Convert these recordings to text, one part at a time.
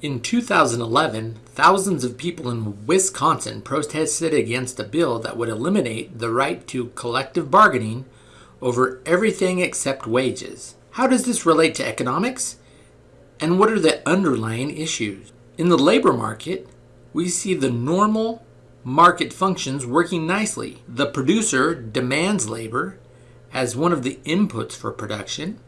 In 2011, thousands of people in Wisconsin protested against a bill that would eliminate the right to collective bargaining over everything except wages. How does this relate to economics? And what are the underlying issues? In the labor market, we see the normal market functions working nicely. The producer demands labor as one of the inputs for production,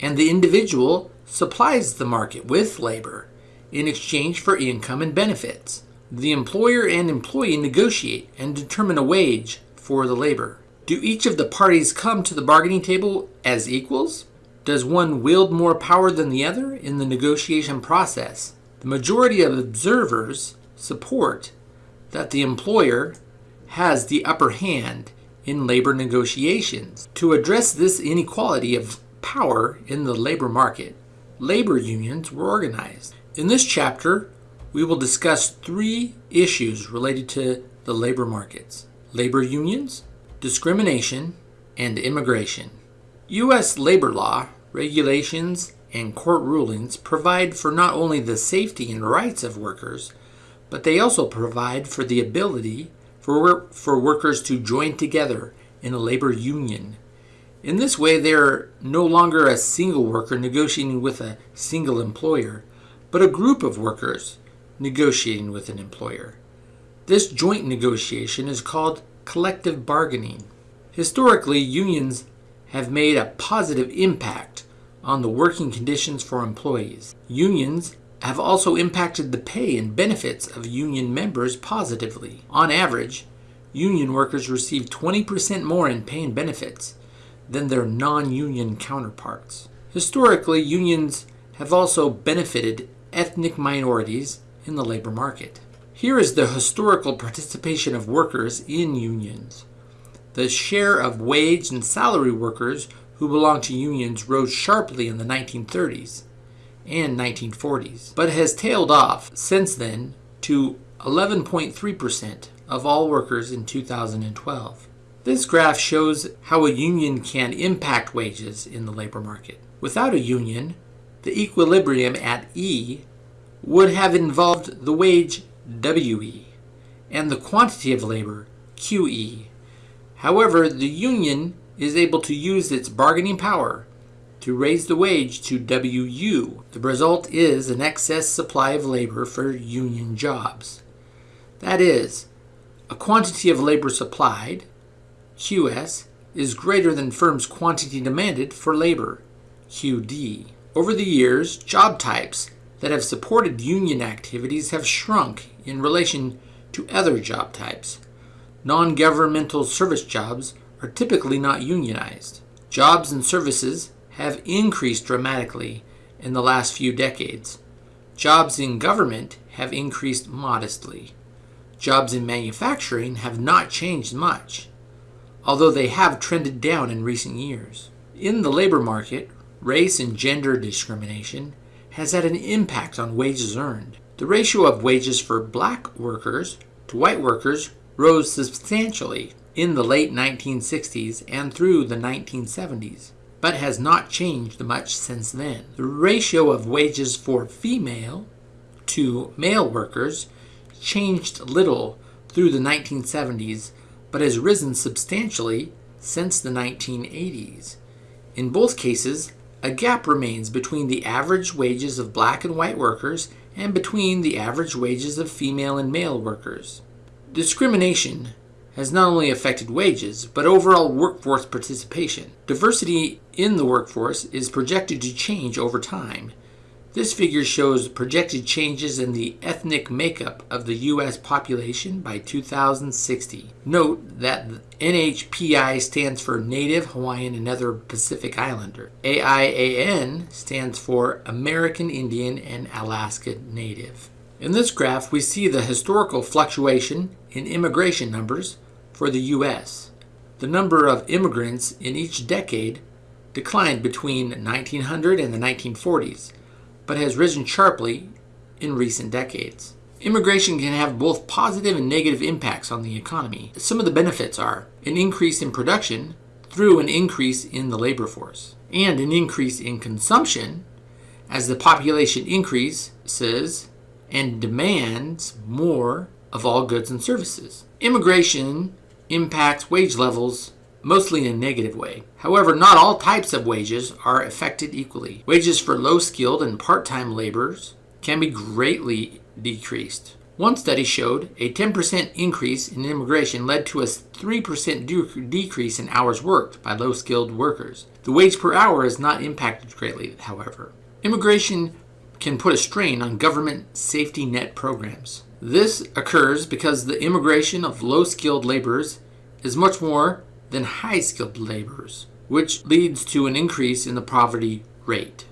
and the individual supplies the market with labor in exchange for income and benefits. The employer and employee negotiate and determine a wage for the labor. Do each of the parties come to the bargaining table as equals? Does one wield more power than the other in the negotiation process? The majority of observers support that the employer has the upper hand in labor negotiations. To address this inequality of power in the labor market, labor unions were organized. In this chapter, we will discuss three issues related to the labor markets labor unions, discrimination, and immigration. U.S. labor law, regulations, and court rulings provide for not only the safety and rights of workers, but they also provide for the ability for, for workers to join together in a labor union. In this way, they are no longer a single worker negotiating with a single employer, but a group of workers negotiating with an employer. This joint negotiation is called collective bargaining. Historically, unions have made a positive impact on the working conditions for employees. Unions have also impacted the pay and benefits of union members positively. On average, union workers receive 20% more in pay and benefits than their non union counterparts. Historically, unions have also benefited ethnic minorities in the labor market. Here is the historical participation of workers in unions. The share of wage and salary workers who belong to unions rose sharply in the 1930s and 1940s, but has tailed off since then to 11.3% of all workers in 2012. This graph shows how a union can impact wages in the labor market. Without a union, the equilibrium at E would have involved the wage WE and the quantity of labor QE. However, the union is able to use its bargaining power to raise the wage to WU. The result is an excess supply of labor for union jobs. That is, a quantity of labor supplied, QS, is greater than firm's quantity demanded for labor, QD. Over the years, job types that have supported union activities have shrunk in relation to other job types. Non governmental service jobs are typically not unionized. Jobs and services have increased dramatically in the last few decades. Jobs in government have increased modestly. Jobs in manufacturing have not changed much, although they have trended down in recent years. In the labor market, race and gender discrimination has had an impact on wages earned. The ratio of wages for black workers to white workers rose substantially in the late 1960s and through the 1970s but has not changed much since then. The ratio of wages for female to male workers changed little through the 1970s, but has risen substantially since the 1980s. In both cases, a gap remains between the average wages of black and white workers and between the average wages of female and male workers. Discrimination has not only affected wages, but overall workforce participation. Diversity in the workforce is projected to change over time. This figure shows projected changes in the ethnic makeup of the U.S. population by 2060. Note that NHPI stands for Native, Hawaiian, and other Pacific Islander. AIAN stands for American Indian and Alaska Native. In this graph, we see the historical fluctuation in immigration numbers for the U.S. The number of immigrants in each decade declined between 1900 and the 1940s, but has risen sharply in recent decades. Immigration can have both positive and negative impacts on the economy. Some of the benefits are an increase in production through an increase in the labor force, and an increase in consumption as the population increases and demands more of all goods and services. Immigration impacts wage levels mostly in a negative way. However, not all types of wages are affected equally. Wages for low skilled and part time laborers can be greatly decreased. One study showed a 10% increase in immigration led to a 3% de- decrease in hours worked by low skilled workers. The wage per hour is not impacted greatly, however. Immigration can put a strain on government safety net programs. This occurs because the immigration of low skilled laborers is much more than high skilled laborers, which leads to an increase in the poverty rate.